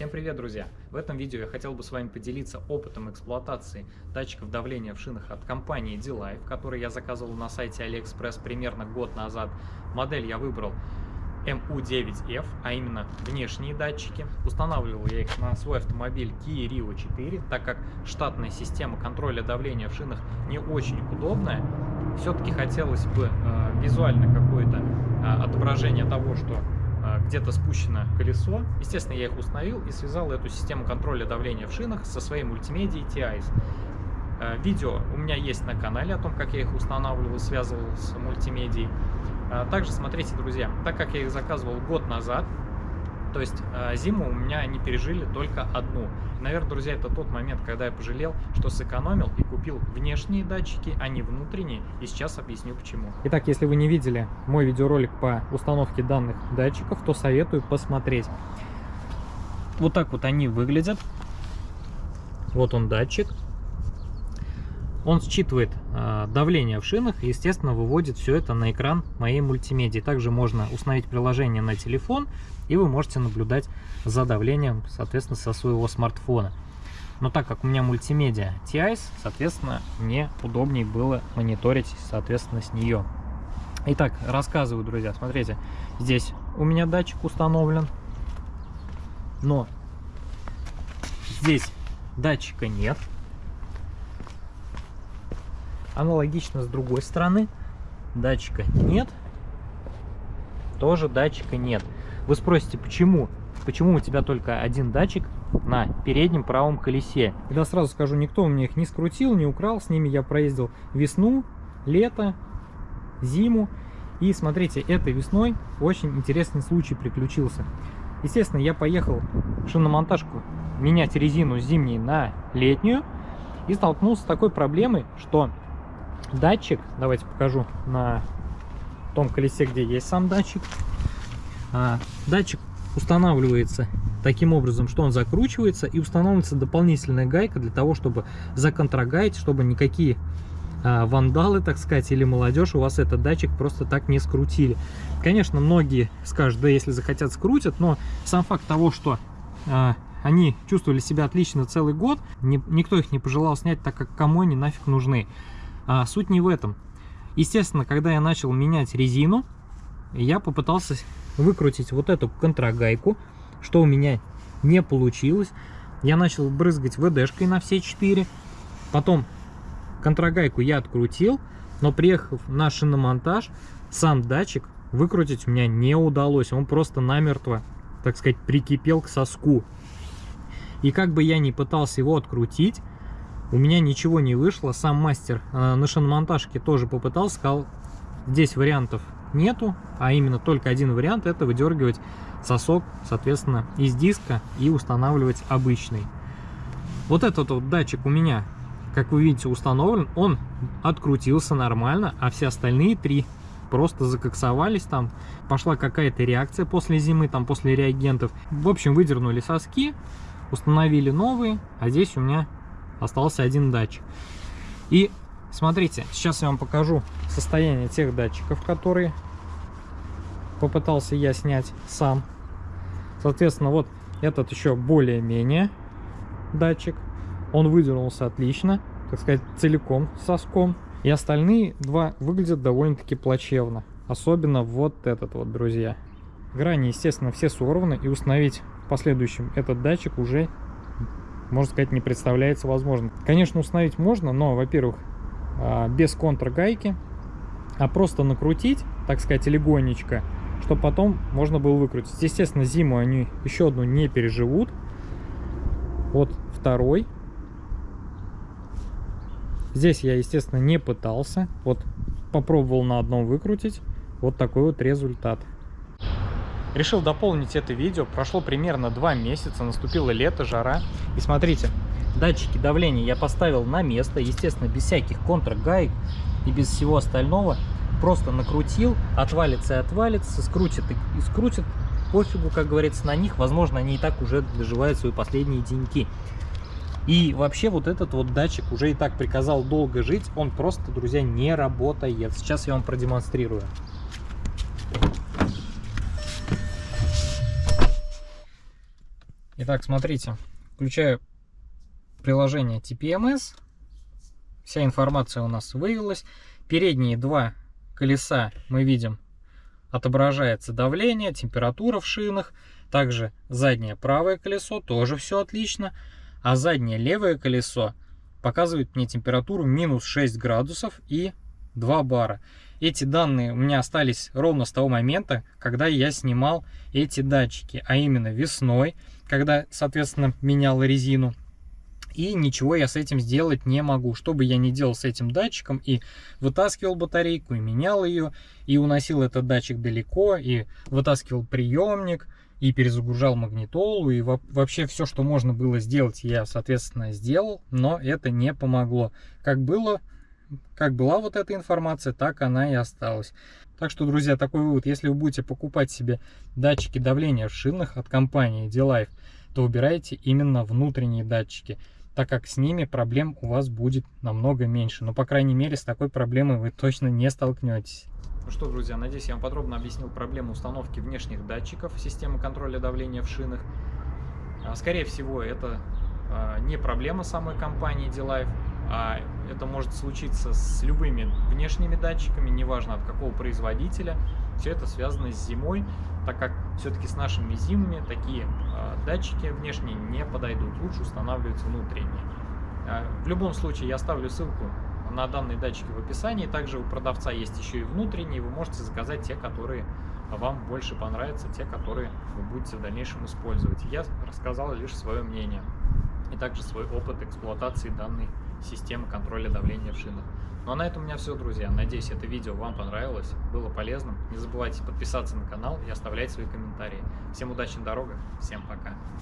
Всем привет, друзья! В этом видео я хотел бы с вами поделиться опытом эксплуатации датчиков давления в шинах от компании D-Life, который я заказывал на сайте AliExpress примерно год назад. Модель я выбрал MU9F, а именно внешние датчики. Устанавливал я их на свой автомобиль Kia Rio 4, так как штатная система контроля давления в шинах не очень удобная. Все-таки хотелось бы э, визуально какое-то э, отображение того, что где-то спущено колесо. Естественно, я их установил и связал эту систему контроля давления в шинах со своей мультимедией TIS. А, видео у меня есть на канале о том, как я их устанавливал и связывал с мультимедией. А, также смотрите, друзья, так как я их заказывал год назад, то есть э, зиму у меня они пережили только одну. Наверное, друзья, это тот момент, когда я пожалел, что сэкономил и купил внешние датчики, а не внутренние. И сейчас объясню почему. Итак, если вы не видели мой видеоролик по установке данных датчиков, то советую посмотреть. Вот так вот они выглядят. Вот он датчик. Он считывает э, давление в шинах и, естественно, выводит все это на экран моей мультимедии. Также можно установить приложение на телефон, и вы можете наблюдать за давлением, соответственно, со своего смартфона. Но так как у меня мультимедиа TIS, соответственно, мне удобнее было мониторить, соответственно, с нее. Итак, рассказываю, друзья, смотрите, здесь у меня датчик установлен, но здесь датчика нет. Аналогично с другой стороны. Датчика нет. Тоже датчика нет. Вы спросите, почему? Почему у тебя только один датчик на переднем правом колесе? Я сразу скажу, никто у меня их не скрутил, не украл. С ними я проездил весну, лето, зиму. И смотрите, этой весной очень интересный случай приключился. Естественно, я поехал шиномонтажку менять резину зимней на летнюю и столкнулся с такой проблемой, что датчик, давайте покажу на том колесе, где есть сам датчик. А, датчик устанавливается таким образом, что он закручивается и устанавливается дополнительная гайка для того, чтобы законтрагаять, чтобы никакие а, вандалы, так сказать, или молодежь у вас этот датчик просто так не скрутили. Конечно, многие скажут, да если захотят скрутят, но сам факт того, что а, они чувствовали себя отлично целый год, ни, никто их не пожелал снять, так как кому они нафиг нужны. А, суть не в этом. Естественно, когда я начал менять резину, я попытался выкрутить вот эту контрагайку, что у меня не получилось. Я начал брызгать ВДшкой на все четыре. Потом контрагайку я открутил, но приехав на шиномонтаж, сам датчик выкрутить у меня не удалось. Он просто намертво, так сказать, прикипел к соску. И как бы я ни пытался его открутить, у меня ничего не вышло. Сам мастер э, на шиномонтажке тоже попытался, сказал, здесь вариантов нету, а именно только один вариант, это выдергивать сосок, соответственно, из диска и устанавливать обычный. Вот этот вот датчик у меня, как вы видите, установлен, он открутился нормально, а все остальные три просто закоксовались там, пошла какая-то реакция после зимы, там после реагентов. В общем, выдернули соски, установили новые, а здесь у меня остался один датчик. И смотрите, сейчас я вам покажу состояние тех датчиков, которые попытался я снять сам. Соответственно, вот этот еще более-менее датчик. Он выдернулся отлично, так сказать, целиком соском. И остальные два выглядят довольно-таки плачевно. Особенно вот этот вот, друзья. Грани, естественно, все сорваны. И установить в последующем этот датчик уже можно сказать, не представляется возможным. Конечно, установить можно, но, во-первых, а, без контргайки, а просто накрутить, так сказать, легонечко, чтобы потом можно было выкрутить. Естественно, зиму они еще одну не переживут. Вот второй. Здесь я, естественно, не пытался. Вот попробовал на одном выкрутить. Вот такой вот результат. Решил дополнить это видео. Прошло примерно два месяца, наступило лето, жара. И смотрите, датчики давления я поставил на место, естественно, без всяких контргаек и без всего остального. Просто накрутил, отвалится и отвалится, скрутит и скрутит. Пофигу, как говорится, на них. Возможно, они и так уже доживают свои последние деньки. И вообще вот этот вот датчик уже и так приказал долго жить. Он просто, друзья, не работает. Сейчас я вам продемонстрирую. Итак, смотрите, включаю приложение TPMS. Вся информация у нас вывелась. Передние два колеса мы видим отображается давление, температура в шинах. Также заднее правое колесо тоже все отлично. А заднее левое колесо показывает мне температуру минус 6 градусов и 2 бара. Эти данные у меня остались ровно с того момента, когда я снимал эти датчики, а именно весной, когда, соответственно, менял резину. И ничего я с этим сделать не могу. Что бы я ни делал с этим датчиком, и вытаскивал батарейку, и менял ее, и уносил этот датчик далеко, и вытаскивал приемник, и перезагружал магнитолу, и вообще все, что можно было сделать, я, соответственно, сделал, но это не помогло. Как было, как была вот эта информация, так она и осталась. Так что, друзья, такой вывод, если вы будете покупать себе датчики давления в шинах от компании D-Life, то выбирайте именно внутренние датчики так как с ними проблем у вас будет намного меньше. Но, по крайней мере, с такой проблемой вы точно не столкнетесь. Ну что, друзья, надеюсь, я вам подробно объяснил проблему установки внешних датчиков системы контроля давления в шинах. А, скорее всего, это а, не проблема самой компании D-Life, это может случиться с любыми внешними датчиками, неважно от какого производителя. Все это связано с зимой, так как все-таки с нашими зимами такие э, датчики внешние не подойдут, лучше устанавливать внутренние. Э, в любом случае я оставлю ссылку на данные датчики в описании, также у продавца есть еще и внутренние, вы можете заказать те, которые вам больше понравятся, те, которые вы будете в дальнейшем использовать. Я рассказал лишь свое мнение и также свой опыт эксплуатации данной системы контроля давления в шинах. Ну а на этом у меня все, друзья. Надеюсь, это видео вам понравилось, было полезным. Не забывайте подписаться на канал и оставлять свои комментарии. Всем удачи на дорогах, всем пока.